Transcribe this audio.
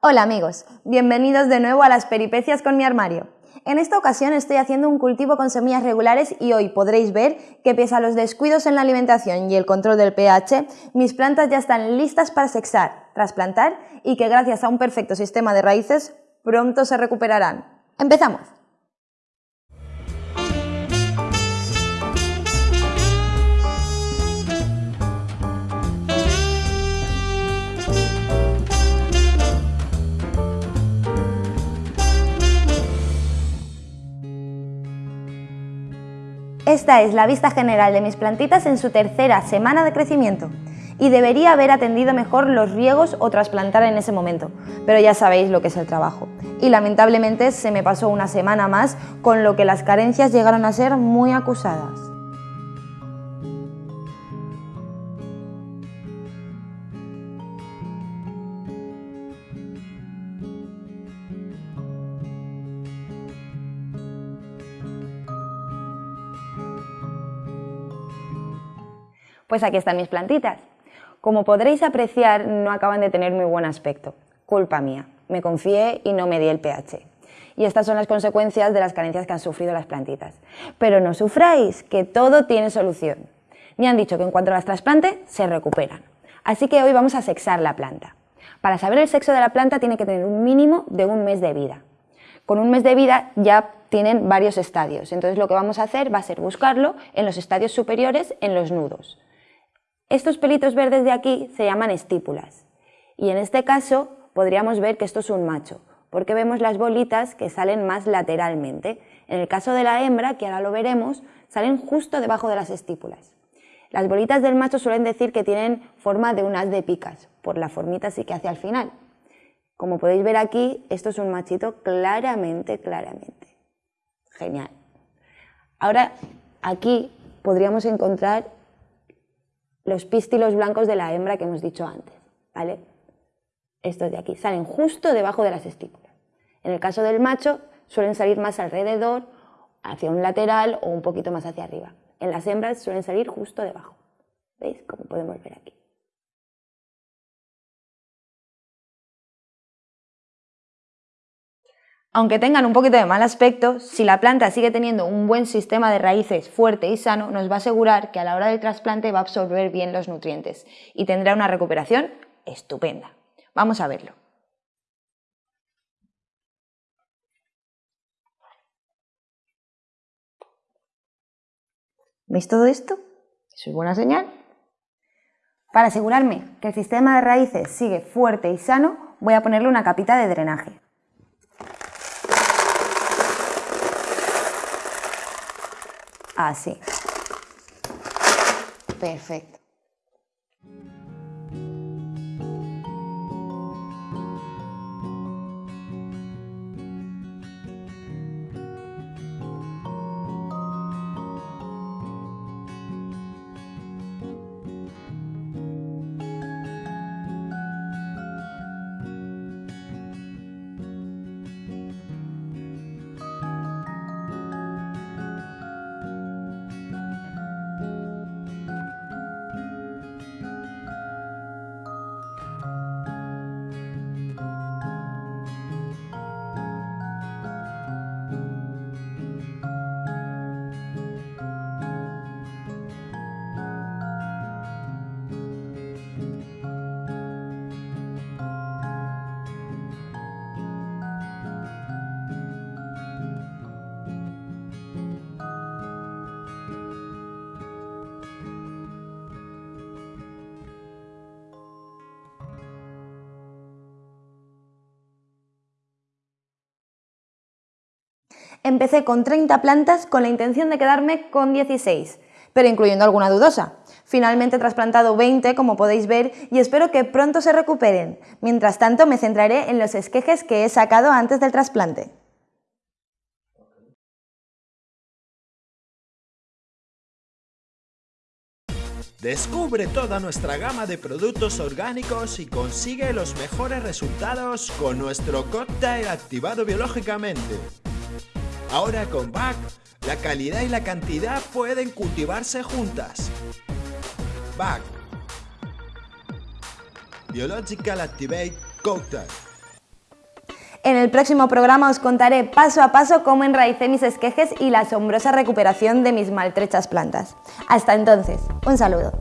Hola amigos, bienvenidos de nuevo a las peripecias con mi armario. En esta ocasión estoy haciendo un cultivo con semillas regulares y hoy podréis ver que pese a los descuidos en la alimentación y el control del pH, mis plantas ya están listas para sexar, trasplantar y que gracias a un perfecto sistema de raíces pronto se recuperarán. ¡Empezamos! Esta es la vista general de mis plantitas en su tercera semana de crecimiento y debería haber atendido mejor los riegos o trasplantar en ese momento, pero ya sabéis lo que es el trabajo. Y lamentablemente se me pasó una semana más, con lo que las carencias llegaron a ser muy acusadas. Pues aquí están mis plantitas. Como podréis apreciar, no acaban de tener muy buen aspecto. Culpa mía, me confié y no me di el pH. Y estas son las consecuencias de las carencias que han sufrido las plantitas. Pero no sufráis, que todo tiene solución. Me han dicho que en cuanto las trasplante, se recuperan. Así que hoy vamos a sexar la planta. Para saber el sexo de la planta tiene que tener un mínimo de un mes de vida. Con un mes de vida ya tienen varios estadios, entonces lo que vamos a hacer va a ser buscarlo en los estadios superiores, en los nudos. Estos pelitos verdes de aquí se llaman estípulas y en este caso podríamos ver que esto es un macho porque vemos las bolitas que salen más lateralmente. En el caso de la hembra, que ahora lo veremos, salen justo debajo de las estípulas. Las bolitas del macho suelen decir que tienen forma de un haz de picas, por la formita así que hace al final. Como podéis ver aquí, esto es un machito claramente, claramente. Genial. Ahora, aquí podríamos encontrar los pístilos blancos de la hembra que hemos dicho antes, ¿vale? Estos de aquí salen justo debajo de las estípulas. En el caso del macho suelen salir más alrededor, hacia un lateral o un poquito más hacia arriba. En las hembras suelen salir justo debajo. ¿Veis? Como podemos ver aquí. Aunque tengan un poquito de mal aspecto, si la planta sigue teniendo un buen sistema de raíces fuerte y sano, nos va a asegurar que a la hora del trasplante va a absorber bien los nutrientes y tendrá una recuperación estupenda. Vamos a verlo. ¿Veis todo esto? Eso es buena señal. Para asegurarme que el sistema de raíces sigue fuerte y sano, voy a ponerle una capita de drenaje. Así. Perfecto. Empecé con 30 plantas con la intención de quedarme con 16, pero incluyendo alguna dudosa. Finalmente he trasplantado 20, como podéis ver, y espero que pronto se recuperen. Mientras tanto, me centraré en los esquejes que he sacado antes del trasplante. Descubre toda nuestra gama de productos orgánicos y consigue los mejores resultados con nuestro cóctel activado biológicamente. Ahora con BAC, la calidad y la cantidad pueden cultivarse juntas. BAC Biological Activate Cocktail En el próximo programa os contaré paso a paso cómo enraicé mis esquejes y la asombrosa recuperación de mis maltrechas plantas. Hasta entonces, un saludo.